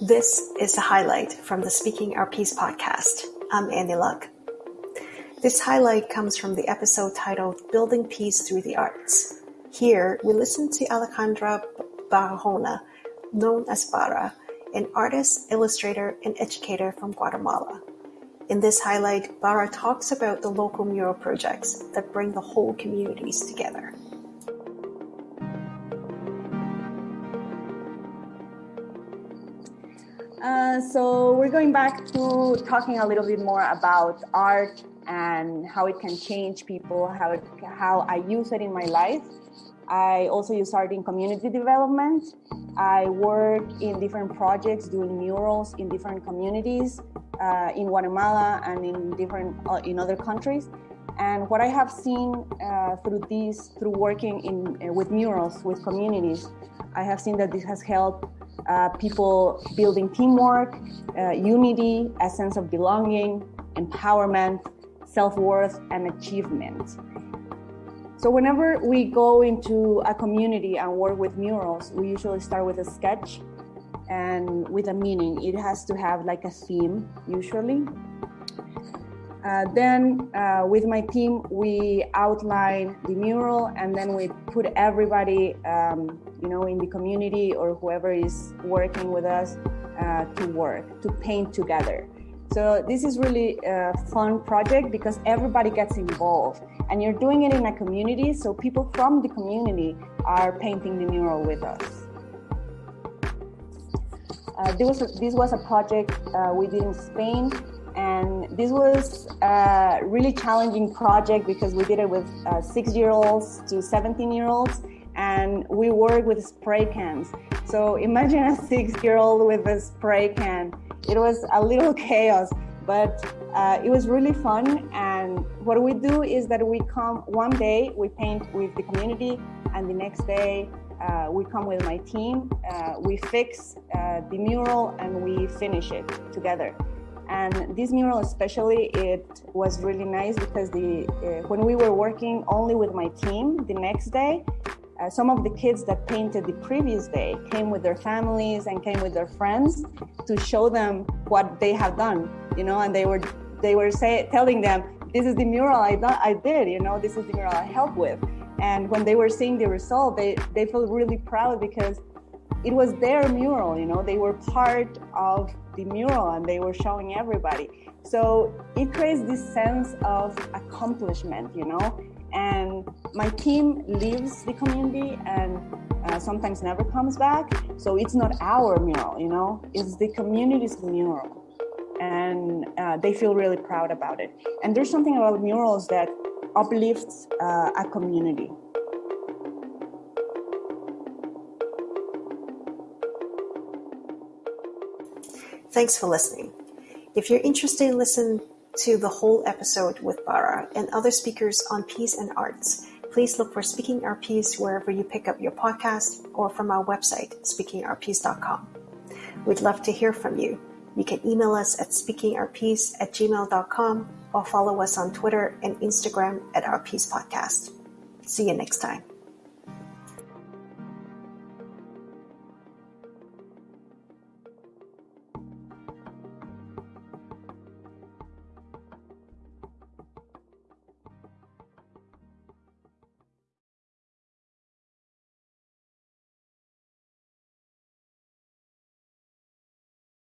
This is a highlight from the Speaking Our Peace podcast. I'm Annie Luck. This highlight comes from the episode titled Building Peace Through the Arts. Here, we listen to Alejandra Barahona, known as Bara, an artist, illustrator, and educator from Guatemala. In this highlight, Bara talks about the local mural projects that bring the whole communities together. Uh, so we're going back to talking a little bit more about art and how it can change people, how it, how I use it in my life. I also use art in community development. I work in different projects doing murals in different communities uh, in Guatemala and in different uh, in other countries. And what I have seen uh, through these, through working in uh, with murals with communities, I have seen that this has helped uh, people building teamwork, uh, unity, a sense of belonging, empowerment, self-worth, and achievement. So whenever we go into a community and work with murals, we usually start with a sketch and with a meaning. It has to have like a theme, usually. Uh, then uh, with my team, we outline the mural and then we put everybody, um, you know, in the community or whoever is working with us uh, to work, to paint together. So this is really a fun project because everybody gets involved and you're doing it in a community. So people from the community are painting the mural with us. Uh, this, was a, this was a project uh, we did in Spain and this was a really challenging project because we did it with uh, six year olds to 17 year olds and we work with spray cans. So imagine a six year old with a spray can. It was a little chaos, but uh, it was really fun. And what we do is that we come one day, we paint with the community, and the next day uh, we come with my team, uh, we fix uh, the mural, and we finish it together. And this mural especially, it was really nice because the uh, when we were working only with my team, the next day, uh, some of the kids that painted the previous day came with their families and came with their friends to show them what they have done, you know, and they were they were say, telling them, this is the mural I, I did, you know, this is the mural I helped with. And when they were seeing the result, they, they felt really proud because it was their mural, you know, they were part of the mural and they were showing everybody. So it creates this sense of accomplishment, you know, and my team leaves the community and uh, sometimes never comes back. So it's not our mural, you know, it's the community's mural. And uh, they feel really proud about it. And there's something about murals that uplifts uh, a community. Thanks for listening. If you're interested in listening to the whole episode with Bara and other speakers on peace and arts, please look for Speaking Our Peace wherever you pick up your podcast or from our website, speakingourpeace.com. We'd love to hear from you. You can email us at speakingourpiece at gmail.com or follow us on Twitter and Instagram at Our Peace Podcast. See you next time.